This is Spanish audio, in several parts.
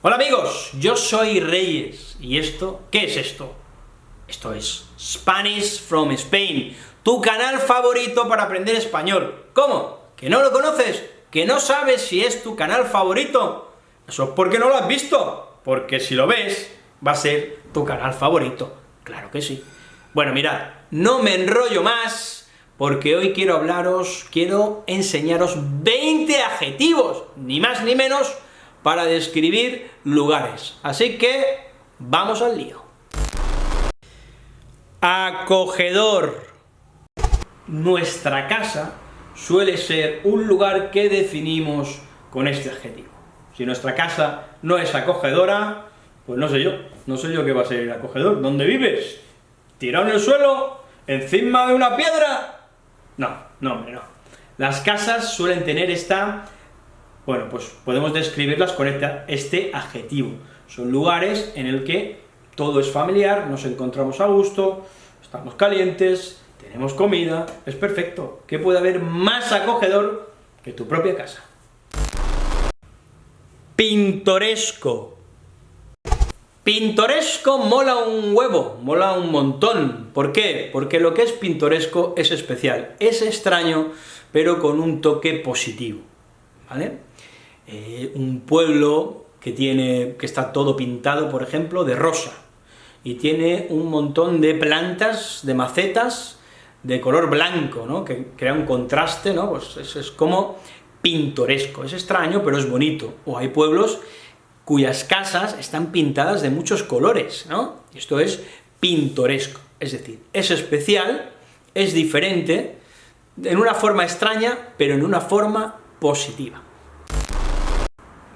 Hola amigos, yo soy Reyes, y esto, ¿qué es esto? Esto es Spanish from Spain, tu canal favorito para aprender español. ¿Cómo? ¿Que no lo conoces? ¿Que no sabes si es tu canal favorito? Eso es porque no lo has visto, porque si lo ves, va a ser tu canal favorito. Claro que sí. Bueno, mirad, no me enrollo más, porque hoy quiero hablaros, quiero enseñaros 20 adjetivos, ni más ni menos, para describir lugares. Así que, vamos al lío. Acogedor. Nuestra casa suele ser un lugar que definimos con este adjetivo. Si nuestra casa no es acogedora, pues no sé yo, no sé yo qué va a ser el acogedor. ¿Dónde vives? ¿Tirado en el suelo? ¿Encima de una piedra? No, no, hombre, no. Las casas suelen tener esta bueno, pues podemos describirlas con este, adjetivo. Son lugares en el que todo es familiar, nos encontramos a gusto, estamos calientes, tenemos comida, es perfecto. ¿Qué puede haber más acogedor que tu propia casa? Pintoresco. Pintoresco mola un huevo, mola un montón. ¿Por qué? Porque lo que es pintoresco es especial, es extraño, pero con un toque positivo, ¿vale? Eh, un pueblo que, tiene, que está todo pintado, por ejemplo, de rosa, y tiene un montón de plantas, de macetas, de color blanco, ¿no? que crea un contraste, ¿no? Pues es, es como pintoresco, es extraño, pero es bonito. O hay pueblos cuyas casas están pintadas de muchos colores, ¿no? Esto es pintoresco, es decir, es especial, es diferente, en una forma extraña, pero en una forma positiva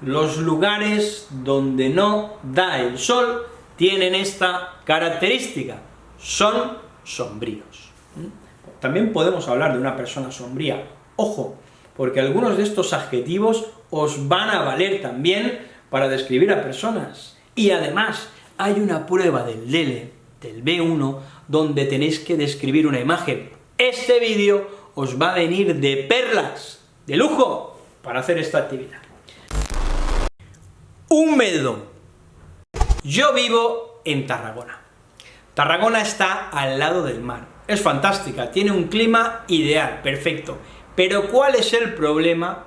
los lugares donde no da el sol tienen esta característica, son sombríos. ¿Mm? También podemos hablar de una persona sombría, ojo, porque algunos de estos adjetivos os van a valer también para describir a personas. Y además, hay una prueba del DELE, del B1, donde tenéis que describir una imagen. Este vídeo os va a venir de perlas, de lujo, para hacer esta actividad húmedo. Yo vivo en Tarragona. Tarragona está al lado del mar. Es fantástica, tiene un clima ideal, perfecto. Pero ¿cuál es el problema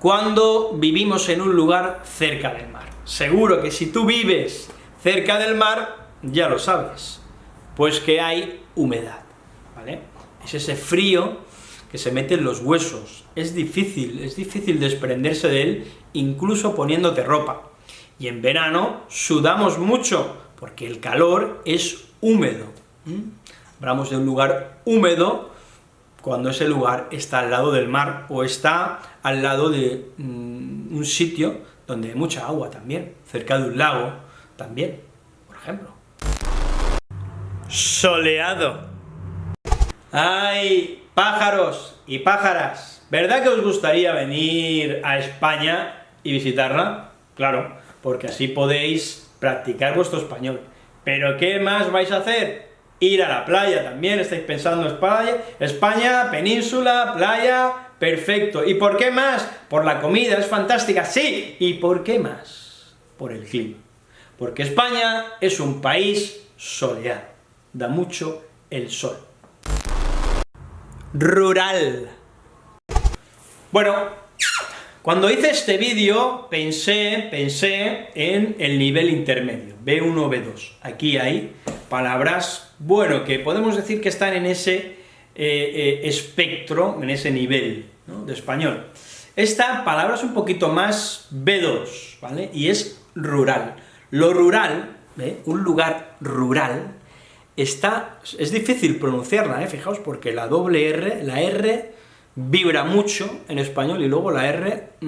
cuando vivimos en un lugar cerca del mar? Seguro que si tú vives cerca del mar, ya lo sabes, pues que hay humedad, ¿vale? Es ese frío que se mete en los huesos, es difícil, es difícil desprenderse de él, incluso poniéndote ropa. Y en verano sudamos mucho, porque el calor es húmedo. Hablamos de un lugar húmedo cuando ese lugar está al lado del mar, o está al lado de mm, un sitio donde hay mucha agua también, cerca de un lago también, por ejemplo. Soleado. ¡Ay, pájaros y pájaras! ¿Verdad que os gustaría venir a España y visitarla? Claro, porque así podéis practicar vuestro español. ¿Pero qué más vais a hacer? Ir a la playa también, estáis pensando España, España, península, playa, perfecto. ¿Y por qué más? Por la comida, es fantástica, sí. ¿Y por qué más? Por el clima. Porque España es un país soleado, da mucho el sol. Rural. Bueno, cuando hice este vídeo, pensé, pensé en el nivel intermedio, B1, B2. Aquí hay palabras, bueno, que podemos decir que están en ese eh, eh, espectro, en ese nivel de español. Esta palabra es un poquito más B2, ¿vale? Y es rural. Lo rural, un lugar rural, está, es difícil pronunciarla, ¿eh? fijaos, porque la doble R, la R vibra mucho en español y luego la R mm,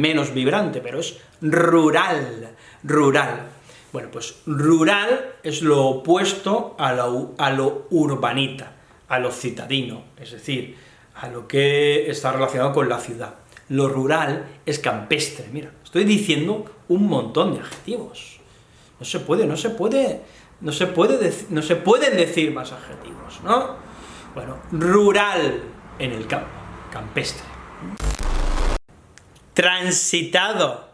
menos vibrante, pero es rural, rural. Bueno, pues rural es lo opuesto a lo, a lo urbanita, a lo citadino, es decir, a lo que está relacionado con la ciudad. Lo rural es campestre, mira, estoy diciendo un montón de adjetivos. No se puede, no se puede, no se puede, no se pueden decir más adjetivos, ¿no? Bueno, rural en el campo campestre. Transitado.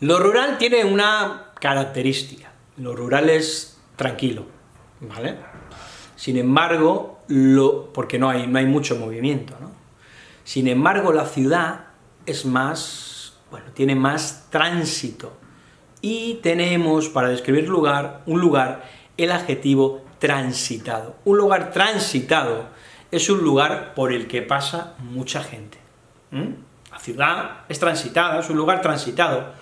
Lo rural tiene una característica, lo rural es tranquilo, ¿vale? Sin embargo, lo, porque no hay, no hay mucho movimiento, ¿no? Sin embargo, la ciudad es más, bueno, tiene más tránsito, y tenemos, para describir lugar, un lugar, el adjetivo transitado. Un lugar transitado es un lugar por el que pasa mucha gente. La ciudad es transitada, es un lugar transitado,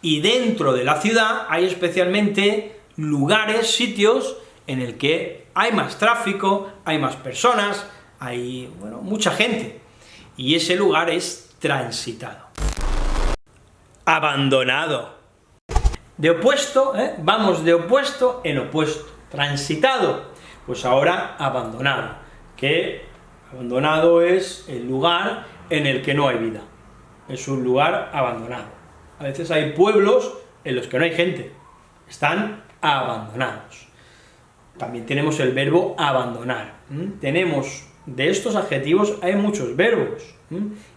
y dentro de la ciudad hay especialmente lugares, sitios, en el que hay más tráfico, hay más personas, hay, bueno, mucha gente, y ese lugar es transitado. Abandonado. De opuesto, ¿eh? vamos de opuesto en opuesto. Transitado, pues ahora abandonado, que abandonado es el lugar en el que no hay vida. Es un lugar abandonado. A veces hay pueblos en los que no hay gente, están abandonados. También tenemos el verbo abandonar. Tenemos, de estos adjetivos hay muchos verbos,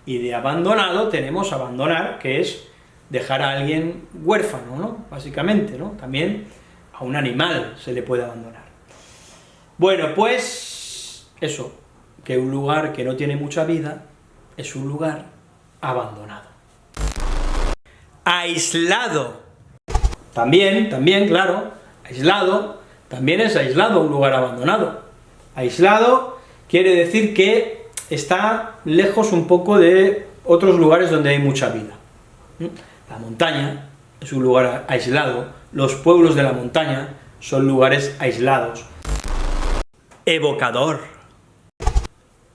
y de abandonado tenemos abandonar, que es dejar a alguien huérfano, ¿no? Básicamente, ¿no? También a un animal se le puede abandonar. Bueno, pues eso, que un lugar que no tiene mucha vida es un lugar abandonado. Aislado. También, también, claro, aislado, también es aislado un lugar abandonado. Aislado quiere decir que está lejos un poco de otros lugares donde hay mucha vida. La montaña es un lugar aislado, los pueblos de la montaña son lugares aislados. Evocador.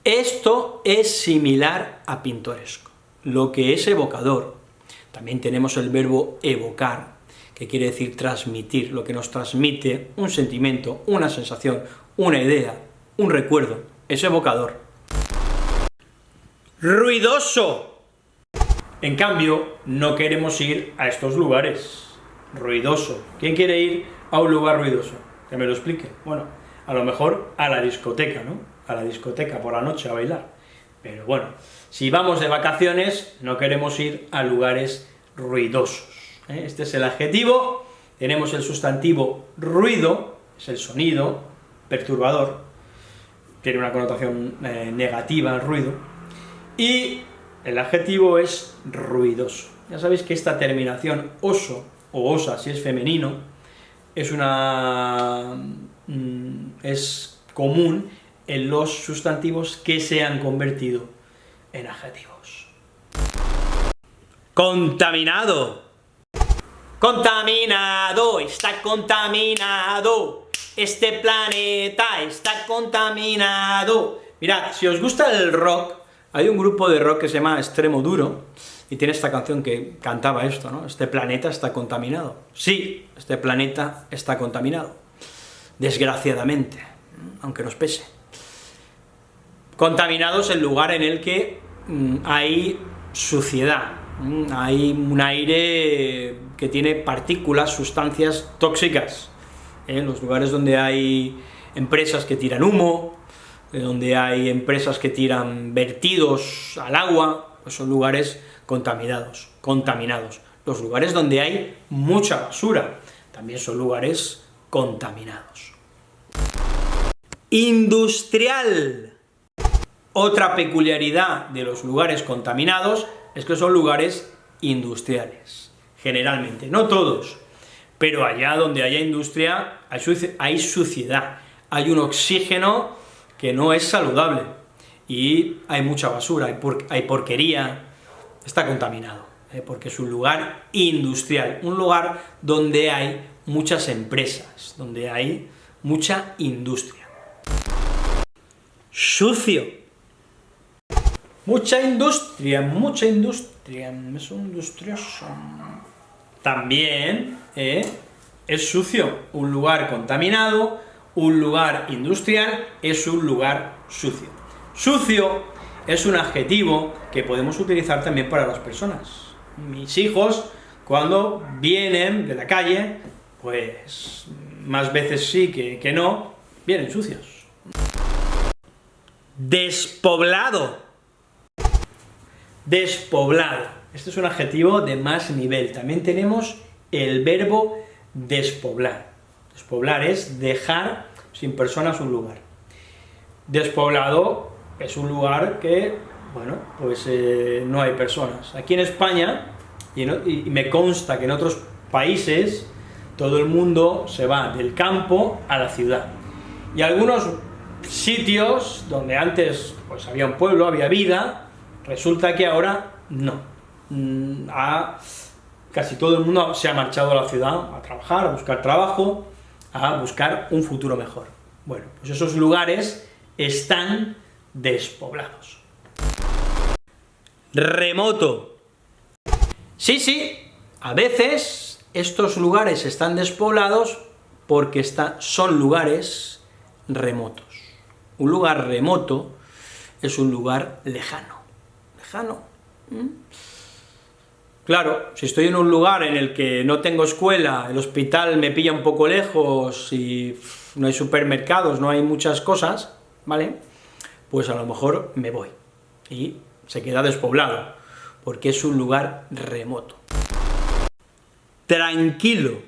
Esto es similar a pintoresco, lo que es evocador. También tenemos el verbo evocar, que quiere decir transmitir, lo que nos transmite un sentimiento, una sensación, una idea, un recuerdo, es evocador. Ruidoso. En cambio, no queremos ir a estos lugares. Ruidoso. ¿Quién quiere ir a un lugar ruidoso? Que me lo explique. Bueno, a lo mejor a la discoteca, ¿no? A la discoteca por la noche a bailar. Pero bueno, si vamos de vacaciones, no queremos ir a lugares ruidosos. ¿eh? Este es el adjetivo, tenemos el sustantivo ruido, es el sonido, perturbador, tiene una connotación eh, negativa el ruido, y el adjetivo es ruidoso. Ya sabéis que esta terminación oso, o osa si es femenino, es una... Mm, es común en los sustantivos que se han convertido en adjetivos. Contaminado. Contaminado, está contaminado. Este planeta está contaminado. Mirad, si os gusta el rock, hay un grupo de rock que se llama Extremo Duro, y tiene esta canción que cantaba esto, ¿no? Este planeta está contaminado. Sí, este planeta está contaminado. Desgraciadamente, aunque nos pese. Contaminado es el lugar en el que mm, hay suciedad, mm, hay un aire que tiene partículas, sustancias tóxicas. En ¿eh? los lugares donde hay empresas que tiran humo, donde hay empresas que tiran vertidos al agua, pues son lugares contaminados, contaminados. Los lugares donde hay mucha basura, también son lugares contaminados. Industrial. Otra peculiaridad de los lugares contaminados es que son lugares industriales, generalmente, no todos, pero allá donde haya industria hay suciedad, hay un oxígeno que no es saludable, y hay mucha basura, hay, porquería, está contaminado, ¿eh? porque es un lugar industrial, un lugar donde hay muchas empresas, donde hay mucha industria. Sucio. Mucha industria, mucha industria, es industrioso. También ¿eh? es sucio, un lugar contaminado, un lugar industrial es un lugar sucio. Sucio es un adjetivo que podemos utilizar también para las personas. Mis hijos, cuando vienen de la calle, pues más veces sí que, que no, vienen sucios. Despoblado. Despoblado. Este es un adjetivo de más nivel. También tenemos el verbo despoblar. Despoblar es dejar sin personas un lugar. Despoblado es un lugar que, bueno, pues eh, no hay personas. Aquí en España, y, me consta que en otros países, todo el mundo se va del campo a la ciudad. Y algunos sitios donde antes pues había un pueblo, había vida, resulta que ahora no. Mm, casi todo el mundo se ha marchado a la ciudad a trabajar, a buscar trabajo, a buscar un futuro mejor. Bueno, pues esos lugares están despoblados. Remoto. Sí, sí, a veces estos lugares están despoblados porque son lugares remotos. Un lugar remoto es un lugar lejano. ¿Lejano? Claro, si estoy en un lugar en el que no tengo escuela, el hospital me pilla un poco lejos y no hay supermercados, no hay muchas cosas, ¿vale? Pues a lo mejor me voy y se queda despoblado, porque es un lugar remoto. Tranquilo.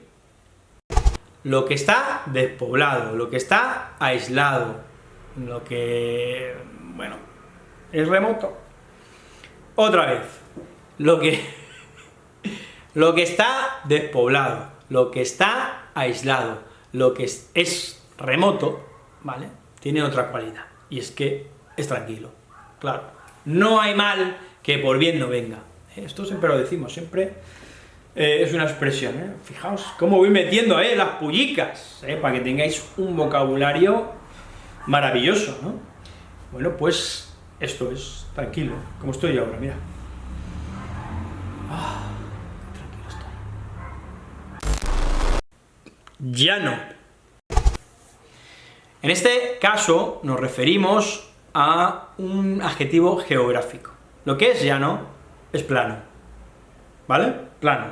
Lo que está despoblado, lo que está aislado, lo que, bueno, es remoto. Otra vez, lo que, lo que está despoblado, lo que está aislado, lo que es, remoto, ¿vale?, tiene otra cualidad, y es que es tranquilo, claro. No hay mal que por bien no venga. Esto siempre lo decimos, siempre eh, es una expresión, ¿eh? Fijaos cómo voy metiendo, ¿eh?, las pullicas, ¿eh? para que tengáis un vocabulario maravilloso, ¿no? Bueno, pues esto es tranquilo, como estoy ahora, mira. Ah, tranquilo estoy. Llano. En este caso nos referimos a un adjetivo geográfico. Lo que es llano es plano, ¿vale? Plano,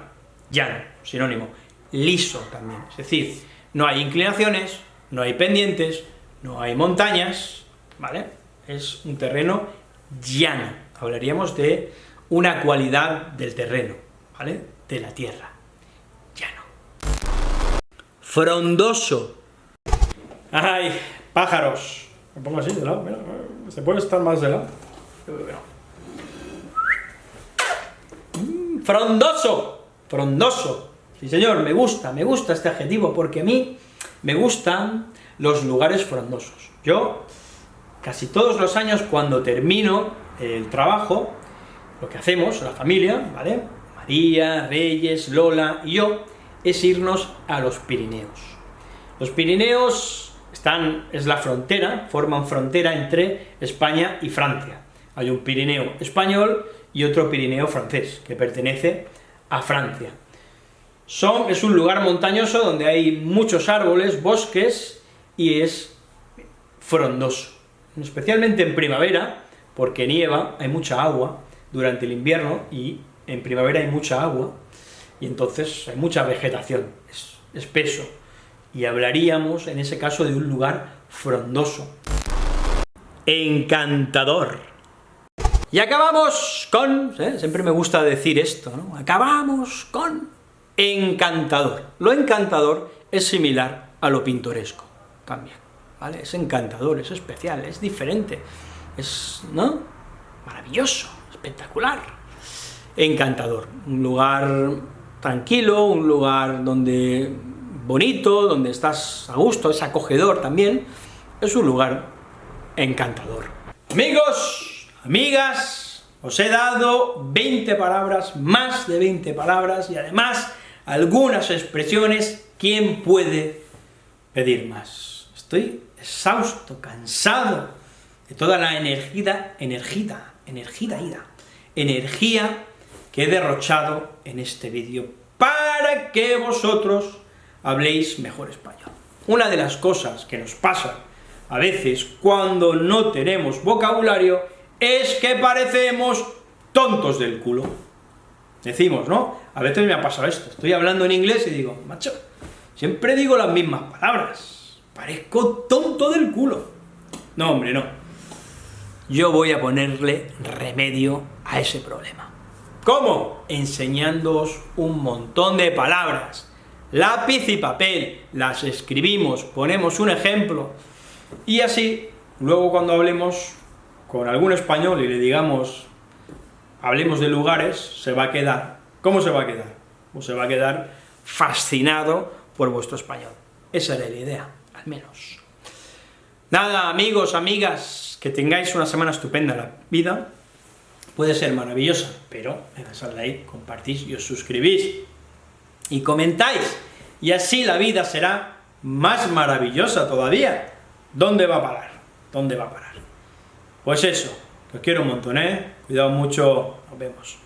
llano, sinónimo. Liso también, es decir, no hay inclinaciones, no hay pendientes, no hay montañas, ¿vale? Es un terreno llano. Hablaríamos de una cualidad del terreno, ¿vale? De la tierra. Frondoso. ¡Ay! Pájaros. Me pongo así de lado, mira, se puede estar más de lado. Mm, frondoso. Frondoso. Sí señor, me gusta, me gusta este adjetivo, porque a mí me gustan los lugares frondosos. Yo, casi todos los años, cuando termino el trabajo, lo que hacemos, la familia, ¿vale? María, Reyes, Lola y yo, es irnos a los Pirineos. Los Pirineos están, es la frontera, forman frontera entre España y Francia. Hay un Pirineo español y otro Pirineo francés, que pertenece a Francia. Son, es un lugar montañoso donde hay muchos árboles, bosques, y es frondoso, especialmente en primavera, porque nieva, hay mucha agua durante el invierno, y en primavera hay mucha agua, y entonces hay mucha vegetación, es espeso, y hablaríamos en ese caso de un lugar frondoso. Encantador. Y acabamos con, ¿eh? siempre me gusta decir esto, ¿no? acabamos con encantador. Lo encantador es similar a lo pintoresco cambia, ¿vale? Es encantador, es especial, es diferente, es, ¿no? Maravilloso, espectacular, encantador, un lugar tranquilo, un lugar donde bonito, donde estás a gusto, es acogedor también, es un lugar encantador. Amigos, amigas, os he dado 20 palabras, más de 20 palabras, y además algunas expresiones, ¿quién puede pedir más? Estoy exhausto, cansado de toda la energía, energía, energía, ida, energía que he derrochado en este vídeo para que vosotros habléis mejor español. Una de las cosas que nos pasa a veces cuando no tenemos vocabulario es que parecemos tontos del culo. Decimos, ¿no? A veces me ha pasado esto, estoy hablando en inglés y digo, macho, siempre digo las mismas palabras, Parezco tonto del culo. No, hombre, no. Yo voy a ponerle remedio a ese problema. ¿Cómo? Enseñándoos un montón de palabras. Lápiz y papel, las escribimos, ponemos un ejemplo, y así, luego cuando hablemos con algún español y le digamos, hablemos de lugares, se va a quedar, ¿cómo se va a quedar? Pues se va a quedar fascinado por vuestro español. Esa era la idea, al menos. Nada, amigos, amigas, que tengáis una semana estupenda. La vida puede ser maravillosa, pero me das al like, compartís y os suscribís. Y comentáis, y así la vida será más maravillosa todavía. ¿Dónde va a parar? ¿Dónde va a parar? Pues eso, os quiero un montón, ¿eh? Cuidado mucho, nos vemos.